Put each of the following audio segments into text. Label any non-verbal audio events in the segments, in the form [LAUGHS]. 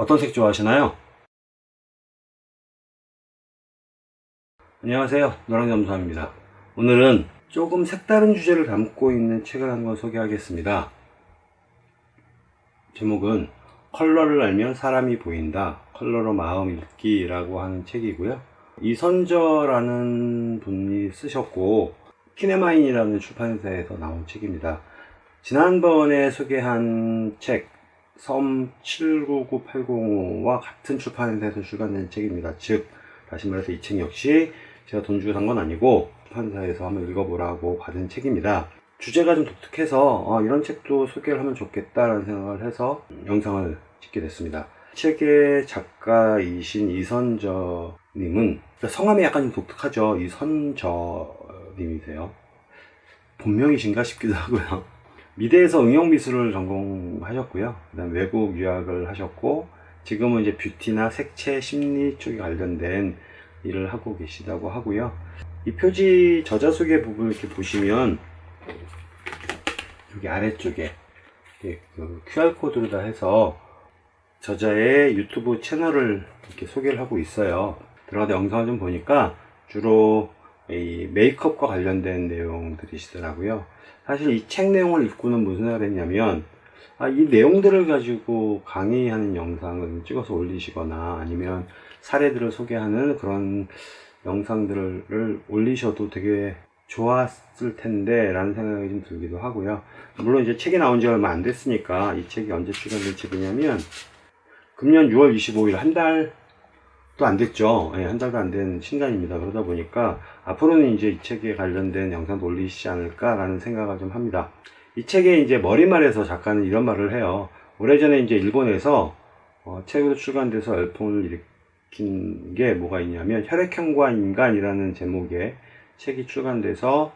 어떤 색 좋아하시나요? 안녕하세요. 노랑잠수함입니다. 오늘은 조금 색다른 주제를 담고 있는 책을 한권 소개하겠습니다. 제목은 컬러를 알면 사람이 보인다. 컬러로 마음 읽기 라고 하는 책이고요. 이선저라는 분이 쓰셨고 키네마인이라는 출판사에서 나온 책입니다. 지난번에 소개한 책 섬 799805와 같은 출판사에서 출간된 책입니다. 즉 다시 말해서 이 책 역시 제가 돈 주고 산 건 아니고 출판사에서 한번 읽어보라고 받은 책입니다. 주제가 좀 독특해서 어, 이런 책도 소개를 하면 좋겠다라는 생각을 해서 영상을 찍게 됐습니다. 책의 작가이신 이선저 님은 성함이 약간 좀 독특하죠. 이선저 님이세요. 본명이신가 싶기도 하고요. 미대에서 응용미술을 전공하셨고요. 그 다음 외국 유학을 하셨고 지금은 이제 뷰티나 색채 심리 쪽에 관련된 일을 하고 계시다고 하고요. 이 표지 저자 소개 부분을 이렇게 보시면 여기 아래쪽에 그 QR코드로 다 해서 저자의 유튜브 채널을 이렇게 소개를 하고 있어요. 들어가서 영상을 좀 보니까 주로 이 메이크업과 관련된 내용들이시더라고요. 사실 이 책 내용을 읽고는 무슨 생각을 했냐면 아, 이 내용들을 가지고 강의하는 영상을 찍어서 올리시거나 아니면 사례들을 소개하는 그런 영상들을 올리셔도 되게 좋았을 텐데 라는 생각이 좀 들기도 하고요 물론 이제 책이 나온 지 얼마 안 됐으니까 이 책이 언제 출간된 책이냐면 금년 6월 25일 한달 또안 됐죠. 예, 한 달도 안 된 신간입니다. 그러다 보니까 앞으로는 이제 이 책에 관련된 영상도 올리시지 않을까라는 생각을 좀 합니다. 이 책에 이제 머리말에서 작가는 이런 말을 해요. 오래전에 이제 일본에서 어, 책으로 출간돼서 열풍을 일으킨 게 뭐가 있냐면 혈액형과 인간이라는 제목의 책이 출간돼서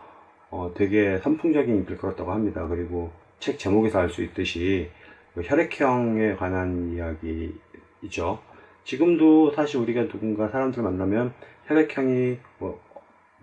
어, 되게 선풍적인 인기를 끌었다고 합니다. 그리고 책 제목에서 알 수 있듯이 그 혈액형에 관한 이야기이죠. 지금도 사실 우리가 누군가 사람들 만나면 혈액형이 뭐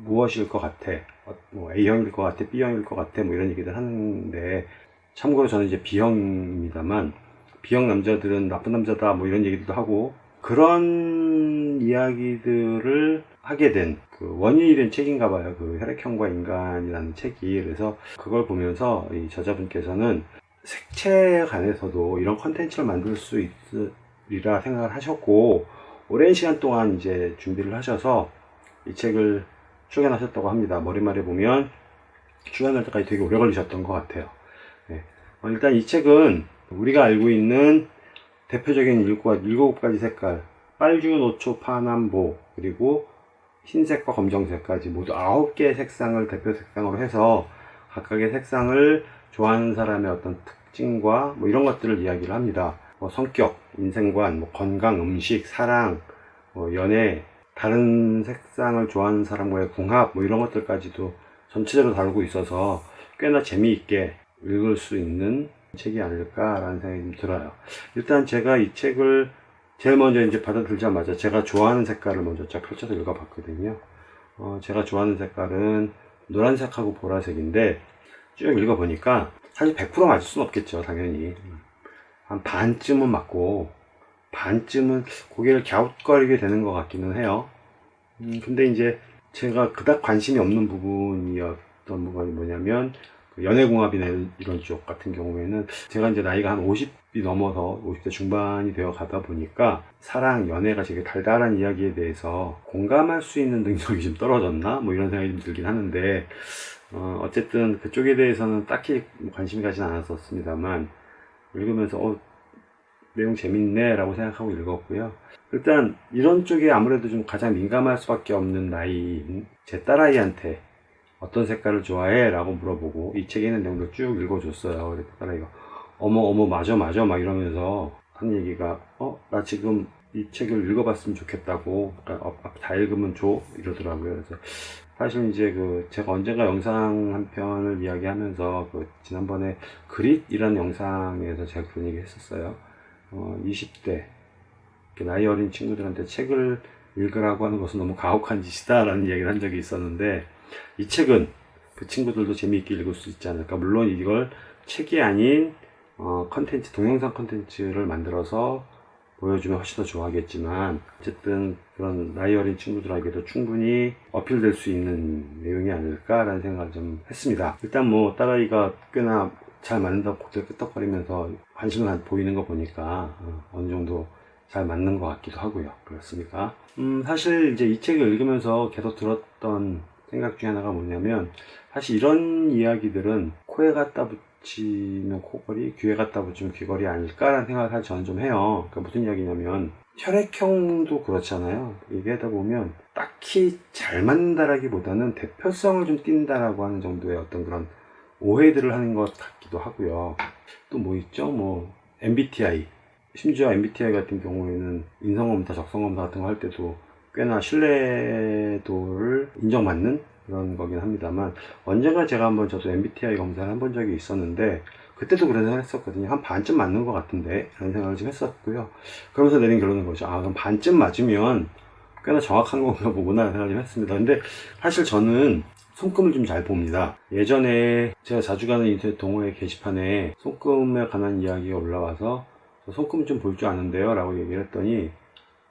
무엇일 것 같아? 어, 뭐 A형일 것 같아? B형일 것 같아? 뭐 이런 얘기들 하는데 참고로 저는 이제 B형입니다만 B형 남자들은 나쁜 남자다 뭐 이런 얘기도 하고 그런 이야기들을 하게 된 그 원인이 된 책인가 봐요. 그 혈액형과 인간이라는 책이. 그래서 그걸 보면서 이 저자분께서는 색채에 관해서도 이런 컨텐츠를 만들 수 있, 이라 생각을 하셨고 오랜 시간 동안 이제 준비를 하셔서 이 책을 출간하셨다고 합니다. 머리말에 보면 출간할 때까지 되게 오래 걸리셨던 것 같아요. 네. 어, 일단 이 책은 우리가 알고 있는 대표적인 일곱 가지 색깔 빨주, 노초, 파남보 그리고 흰색과 검정색까지 모두 아홉 개의 색상을 대표 색상으로 해서 각각의 색상을 좋아하는 사람의 어떤 특징과 뭐 이런 것들을 이야기를 합니다. 뭐 성격, 인생관, 뭐 건강, 음식, 사랑, 뭐 연애, 다른 색상을 좋아하는 사람과의 궁합 뭐 이런 것들까지도 전체적으로 다루고 있어서 꽤나 재미있게 읽을 수 있는 책이 아닐까라는 생각이 좀 들어요. 일단 제가 이 책을 제일 먼저 이제 받아들자마자 제가 좋아하는 색깔을 먼저 쫙 펼쳐서 읽어봤거든요. 어, 제가 좋아하는 색깔은 노란색하고 보라색인데 쭉 읽어보니까 사실 100% 맞을 수는 없겠죠, 당연히. 한 반쯤은 맞고 반쯤은 고개를 갸웃거리게 되는 것 같기는 해요 음, 근데 이제 제가 그닥 관심이 없는 부분이었던 부분이 뭐냐면 그 연애궁합이나 이런 쪽 같은 경우에는 제가 이제 나이가 한 50이 넘어서 50대 중반이 되어 가다 보니까 사랑, 연애가 되게 달달한 이야기에 대해서 공감할 수 있는 능력이 좀 떨어졌나? 뭐 이런 생각이 좀 들긴 하는데 어, 어쨌든 그쪽에 대해서는 딱히 관심이 가진 않았었습니다만 읽으면서 어, 내용 재밌네 라고 생각하고 읽었고요 일단 이런 쪽에 아무래도 좀 가장 민감할 수밖에 없는 나이인 제 딸아이한테 어떤 색깔을 좋아해? 라고 물어보고 이 책에 있는 내용도 쭉 읽어줬어요 그래서 딸아이가 어머 어머 맞아 맞아 막 이러면서 한 얘기가 어? 나 지금 이 책을 읽어봤으면 좋겠다고 그러니까 어, 다 읽으면 줘 이러더라고요 그래서 사실 이제 그 제가 언젠가 영상 한 편을 이야기하면서 그 지난번에 그릿이라는 영상에서 제가 그런 얘기 했었어요. 어, 20대 나이 어린 친구들한테 책을 읽으라고 하는 것은 너무 가혹한 짓이다 라는 이야기를 한 적이 있었는데 이 책은 그 친구들도 재미있게 읽을 수 있지 않을까 물론 이걸 책이 아닌 어, 컨텐츠 동영상 컨텐츠를 만들어서 보여주면 훨씬 더 좋아하겠지만 어쨌든 그런 나이 어린 친구들에게도 충분히 어필될 수 있는 내용이 아닐까라는 생각을 좀 했습니다. 일단 뭐 딸아이가 꽤나 잘 맞는다고 고개 끄덕거리면서 관심을 보이는 거 보니까 어, 어느 정도 잘 맞는 것 같기도 하고요. 그렇습니까? 음, 사실 이제 이 책을 읽으면서 계속 들었던 생각 중에 하나가 뭐냐면 사실 이런 이야기들은 코에 갖다 붙이면 코걸이, 귀에 갖다 붙이면 귀걸이 아닐까라는 생각을 사실 저는 좀 해요. 그러니까 무슨 이야기냐면 혈액형도 그렇잖아요. 얘기하다 보면 딱히 잘 맞는다라기보다는 대표성을 좀 띈다라고 하는 정도의 어떤 그런 오해들을 하는 것같 기도 하고요. 또 뭐 있죠? 뭐 MBTI 심지어 MBTI 같은 경우에는 인성검사, 적성검사 같은 거 할 때도 꽤나 신뢰도를 인정받는 그런 거긴 합니다만 언젠가 제가 한번 저도 MBTI 검사를 한 번 적이 있었는데 그때도 그런 생각을 했었거든요. 한 반쯤 맞는 것 같은데 라는 생각을 좀 했었고요. 그러면서 내린 결론은 거죠. 아 그럼 반쯤 맞으면 꽤나 정확한 건가 보구나 생각을 좀 했습니다. 근데 사실 저는 손금을 좀 잘 봅니다. 예전에 제가 자주 가는 인터넷 동호회 게시판에 손금에 관한 이야기가 올라와서 저 손금 좀 볼 줄 아는데요 라고 얘기를 했더니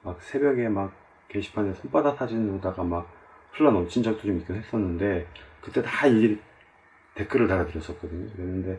막 새벽에 막 게시판에 손바닥 사진으로다가 막 흘러 넘친 적도 좀 있긴 했었는데 그때 다 일일이 댓글을 달아드렸었거든요. 그랬는데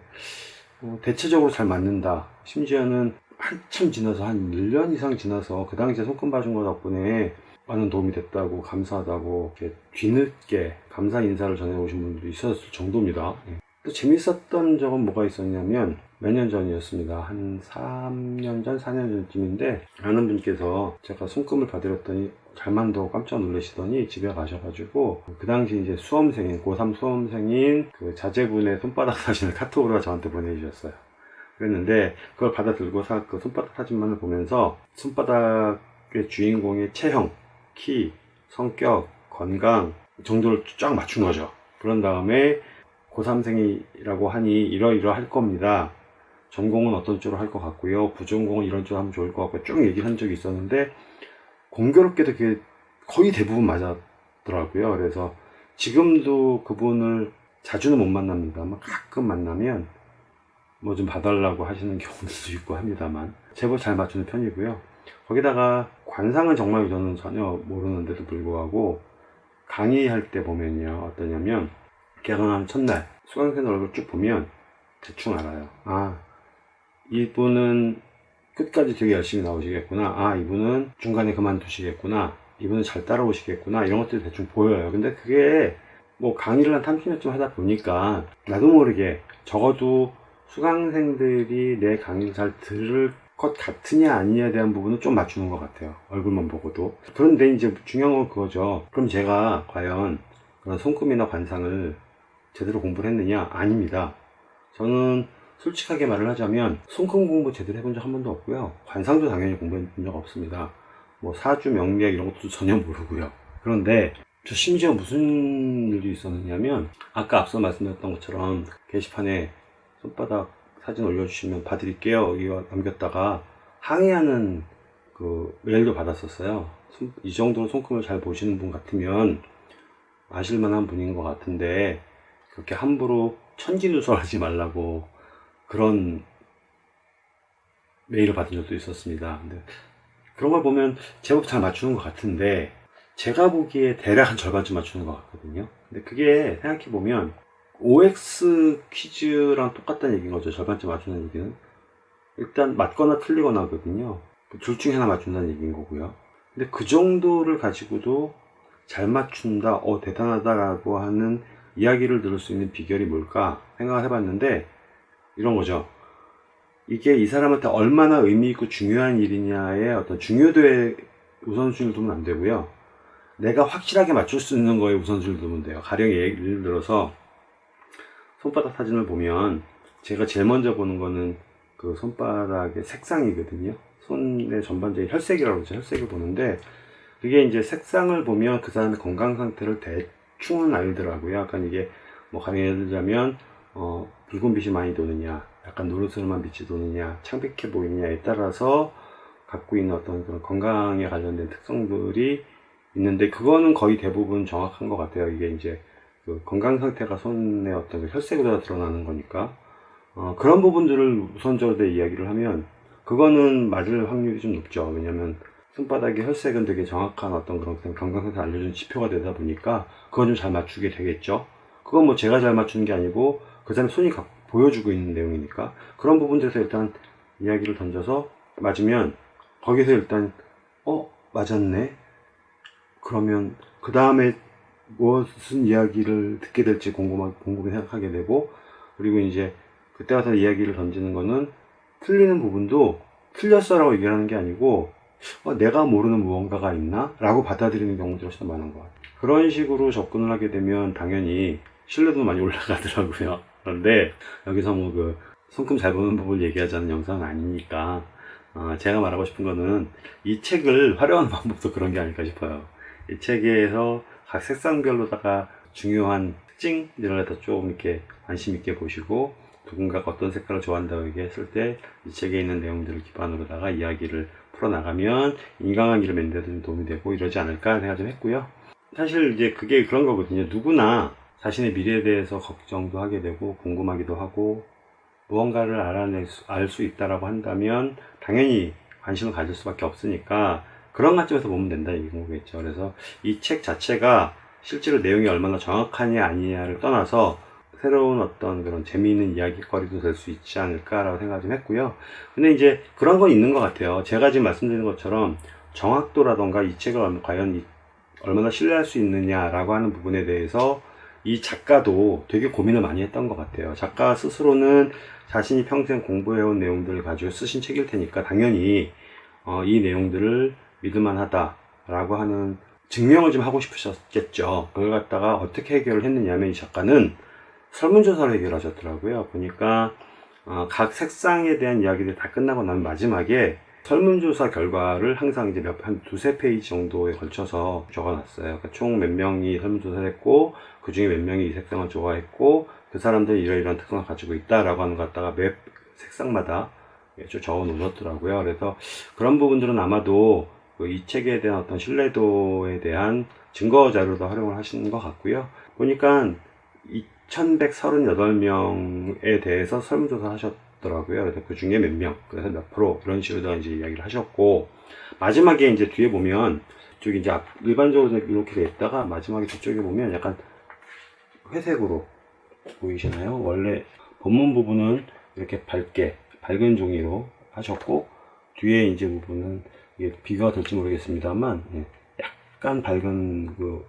어, 대체적으로 잘 맞는다. 심지어는 한참 지나서 한 1년 이상 지나서 그 당시에 손금 봐준 거 덕분에 많은 도움이 됐다고 감사하다고 이렇게 뒤늦게 감사 인사를 전해오신 분들도 있었을 정도입니다. 예. 또 재밌었던 적은 뭐가 있었냐면 몇 년 전이었습니다. 한 3년 전, 4년 전쯤인데 아는 분께서 제가 손금을 봐드렸더니 잘 만다고 깜짝 놀라시더니 집에 가셔가지고 그 당시 이제 수험생인 고3 수험생인 그 자제분의 손바닥 [LAUGHS] 사진을 카톡으로 저한테 보내주셨어요. 그랬는데 그걸 받아 들고서 그 손바닥 사진만을 보면서 손바닥의 주인공의 체형, 키, 성격, 건강 정도를 쫙 맞춘 거죠. 그런 다음에 고3생이라고 하니 이러이러 할 겁니다. 전공은 어떤 쪽으로 할 것 같고요. 부전공은 이런 쪽으로 하면 좋을 것 같고 쭉 얘기를 한 적이 있었는데 공교롭게도 그게 거의 대부분 맞았더라고요. 그래서 지금도 그분을 자주는 못 만납니다만 가끔 만나면 뭐 좀 봐달라고 하시는 경우도 있고 합니다만 제법 잘 맞추는 편이고요. 거기다가 관상은 정말 저는 전혀 모르는데도 불구하고 강의할 때 보면요 어떠냐면 개강한 첫날 수강생 얼굴 쭉 보면 대충 알아요. 아 이분은 끝까지 되게 열심히 나오시겠구나. 아 이분은 중간에 그만두시겠구나. 이분은 잘 따라오시겠구나. 이런 것들이 대충 보여요. 근데 그게 뭐 강의를 한 30년쯤 하다 보니까 나도 모르게 적어도 수강생들이 내 강의를 잘 들을 것 같으냐 아니냐에 대한 부분은 좀 맞추는 것 같아요. 얼굴만 보고도. 그런데 이제 중요한 건 그거죠. 그럼 제가 과연 그런 손금이나 관상을 제대로 공부를 했느냐? 아닙니다. 저는 솔직하게 말을 하자면 손금 공부 제대로 해본 적 한 번도 없고요. 관상도 당연히 공부해 본 적 없습니다. 뭐 사주, 명리학 이런 것도 [LAUGHS] 전혀 모르고요. 그런데 저 심지어 무슨 일이 있었느냐면 아까 앞서 말씀드렸던 것처럼 게시판에 손바닥 사진 올려주시면 봐드릴게요. 여기가 남겼다가 항의하는 그 메일도 받았었어요. 손- 이 정도로 손금을 잘 보시는 분 같으면 아실만한 분인 것 같은데 그렇게 함부로 천기누설하지 말라고 그런 메일을 받은 적도 있었습니다. 근데 그런 걸 보면 제법 잘 맞추는 것 같은데 제가 보기에 대략 한 절반쯤 맞추는 것 같거든요. 근데 그게 생각해 보면 OX 퀴즈랑 똑같다는 얘기인 거죠. 절반쯤 맞추는 얘기는. 일단 맞거나 틀리거나 하거든요. 둘 중에 하나 맞춘다는 얘기인 거고요. 근데 그 정도를 가지고도 잘 맞춘다, 어, 대단하다라고 하는 이야기를 들을 수 있는 비결이 뭘까 생각을 해봤는데 이런 거죠. 이게 이 사람한테 얼마나 의미 있고 중요한 일이냐의 어떤 중요도에 우선순위를 두면 안 되고요. 내가 확실하게 맞출 수 있는 거에 우선순위를 두면 돼요. 가령 예를 들어서 손바닥 사진을 보면 제가 제일 먼저 보는 거는 그 손바닥의 색상이거든요. 손의 전반적인 혈색이라고 그러죠. 혈색을 보는데 그게 이제 색상을 보면 그 사람의 건강 상태를 대충은 알더라고요. 약간 이게 뭐 예를 들자면 어, 붉은 빛이 많이 도느냐, 약간 노르스름한 빛이 도느냐, 창백해 보이느냐에 따라서 갖고 있는 어떤 그런 건강에 관련된 특성들이 있는데 그거는 거의 대부분 정확한 것 같아요. 이게 이제 그 건강 상태가 손의 어떤 그 혈색으로 드러나는 거니까 어, 그런 부분들을 우선적으로 이야기를 하면 그거는 맞을 확률이 좀 높죠. 왜냐면 손바닥의 혈색은 되게 정확한 어떤 그런 건강 상태 알려주는 지표가 되다 보니까 그건 좀 잘 맞추게 되겠죠. 그건 뭐 제가 잘 맞추는 게 아니고 그 사람의 손이 가- 보여주고 있는 내용이니까 그런 부분들에서 일단 이야기를 던져서 맞으면 거기서 일단 어 맞았네 그러면 그 다음에 무슨 이야기를 듣게 될지 궁금하, 궁금히 생각하게 되고 그리고 이제 그때 가서 이야기를 던지는 거는 틀리는 부분도 틀렸어 라고 얘기를 하는 게 아니고 어, 내가 모르는 무언가가 있나? 라고 받아들이는 경우들이 훨씬 더 많은 것 같아요. 그런 식으로 접근을 하게 되면 당연히 신뢰도 많이 [LAUGHS] 올라가더라고요. 그런데 여기서 뭐 그 손금 잘 보는 법을 얘기하자는 영상은 아니니까 어, 제가 말하고 싶은 거는 이 책을 활용하는 방법도 그런 게 아닐까 싶어요. 이 책에서 각 색상별로다가 중요한 갖다 좀 이렇게 관심 있게 보시고 누군가가 어떤 색깔을 좋아한다고 얘기했을 때 이 책에 있는 내용들을 기반으로다가 이야기를 풀어나가면 인간관계를 맺는 데도 좀 도움이 되고 이러지 않을까 생각 좀 했고요. 사실 이제 그게 그런 거거든요. 누구나 자신의 미래에 대해서 걱정도 하게 되고 궁금하기도 하고 무언가를 알아낼 수, 알 수 있다라고 한다면 당연히 관심을 가질 수밖에 없으니까 그런 관점에서 보면 된다 이 거겠죠 그래서 이 책 자체가 실제로 내용이 얼마나 정확하냐 아니냐를 떠나서 새로운 어떤 그런 재미있는 이야기거리도 될 수 있지 않을까라고 생각 좀 했고요. 근데 이제 그런 건 있는 것 같아요. 제가 지금 말씀드린 것처럼 정확도라던가 이 책을 얼- 과연 이- 얼마나 신뢰할 수 있느냐라고 하는 부분에 대해서 이 작가도 되게 고민을 많이 했던 것 같아요. 작가 스스로는 자신이 평생 공부해온 내용들을 가지고 쓰신 책일 테니까 당연히 어, 이 내용들을 믿을만하다라고 하는 증명을 좀 하고 싶으셨겠죠. 그걸 갖다가 어떻게 해결을 했느냐면 이 작가는 설문조사로 해결하셨더라고요. 보니까 어, 각 색상에 대한 이야기들이 다 끝나고 나면 마지막에 설문조사 결과를 항상 이제 몇, 한 두세 페이지 정도에 걸쳐서 적어놨어요. 그러니까 총 몇 명이 설문조사를 했고, 그 중에 몇 명이 이 색상을 좋아했고, 그 사람들이 이러이러한 특성을 가지고 있다라고 하는 것 갖다가 매 색상마다 쭉 적어 놓으셨더라고요. 그래서 그런 부분들은 아마도 그 이 책에 대한 어떤 신뢰도에 대한 증거 자료도 활용을 하시는 것 같고요. 보니까 2138명에 대해서 설문조사 하셨더라고요. 그 중에 몇 명, 그래서 몇 프로, 이런 식으로 이제 이야기를 하셨고, 마지막에 이제 뒤에 보면, 이쪽이 이제 앞- 일반적으로 이렇게 돼 있다가, 마지막에 뒤쪽에 보면 약간 회색으로 보이시나요? 원래 본문 부분은 이렇게 밝게, 밝은 종이로 하셨고, 뒤에 이제 부분은 이게 비교가 될지 모르겠습니다만, 예, 약간 밝은 그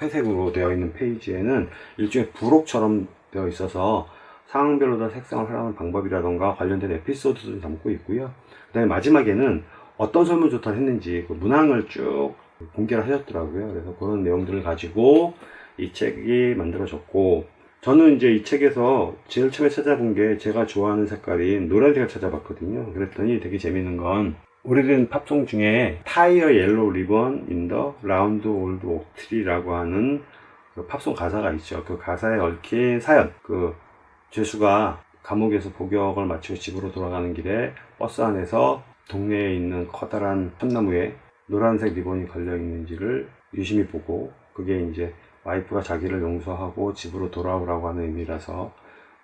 회색으로 되어 있는 페이지에는 일종의 부록처럼 되어 있어서 상황별로 다 색상을 활용하는 방법이라던가 관련된 에피소드를 담고 있고요. 그 다음에 마지막에는 어떤 설문조사를 했는지 그 문항을 쭉 공개를 하셨더라고요. 그래서 그런 내용들을 가지고 이 책이 만들어졌고 저는 이제 이 책에서 제일 처음에 찾아본 게 제가 좋아하는 색깔인 노란색을 찾아봤거든요. 그랬더니 되게 재밌는 건 오래된 팝송 중에 타이어 옐로우 리본 인더 라운드 올드 옥트리라고 하는 그 팝송 가사가 있죠. 그 가사에 얽힌 사연. 그 죄수가 감옥에서 복역을 마치고 집으로 돌아가는 길에 버스 안에서 동네에 있는 커다란 참나무에 노란색 리본이 걸려 있는지를 유심히 보고 그게 이제 와이프가 자기를 용서하고 집으로 돌아오라고 하는 의미라서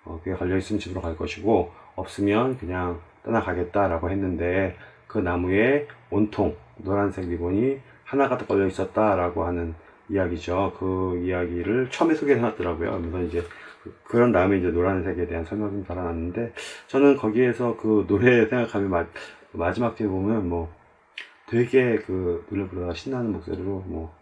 어, 그게 걸려 있으면 집으로 갈 것이고 없으면 그냥 떠나가겠다라고 했는데 그 나무에 온통 노란색 리본이 하나가 더 걸려 있었다라고 하는 이야기죠. 그 이야기를 처음에 소개해 놨더라고요. 그래서 이제 그- 그런 다음에 이제 노란색에 대한 설명이 좀 달아놨는데 저는 거기에서 그 노래 생각하면 마, 마지막 뒤에 보면 뭐 되게 그 노래 부르다가 신나는 목소리로 뭐,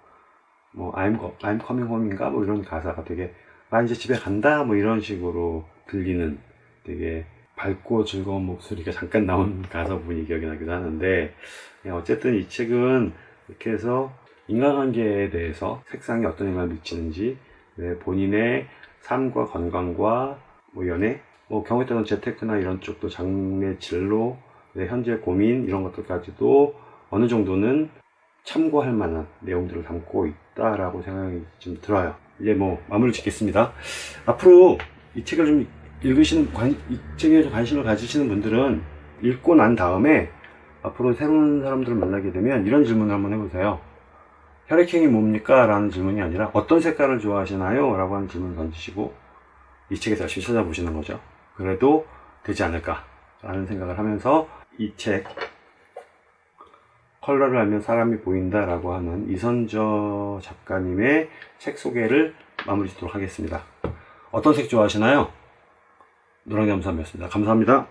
뭐 I'm, I'm coming home인가 뭐 이런 가사가 되게 나 이제 집에 간다 뭐 이런 식으로 들리는 되게 밝고 즐거운 목소리가 잠깐 나온 [LAUGHS] 가사 부분이 기억이 나기도 하는데 그냥 어쨌든 이 책은 이렇게 해서 인간관계에 대해서 색상이 어떤 영향을 미치는지 네, 본인의 삶과 건강과 뭐 연애 뭐 경우에 따라서 재테크나 이런 쪽도 장래 진로 네, 현재 고민 이런 것들까지도 어느 정도는 참고할 만한 내용들을 담고 있다라고 생각이 좀 들어요. 이제 뭐 마무리 짓겠습니다. 앞으로 이 책을 좀 읽으시는 관, 이 책에 관심을 가지시는 분들은 읽고 난 다음에 앞으로 새로운 사람들을 만나게 되면 이런 질문을 한번 해보세요. 혈액형이 뭡니까? 라는 질문이 아니라 어떤 색깔을 좋아하시나요? 라고 하는 질문을 던지시고 이 책에 다시 찾아보시는 거죠. 그래도 되지 않을까 라는 생각을 하면서 이 책 컬러를 알면 사람이 보인다 라고 하는 이선저 작가님의 책 소개를 마무리 짓도록 하겠습니다. 어떤 색 좋아하시나요? 노랑잠삼이었습니다. 감사합니다.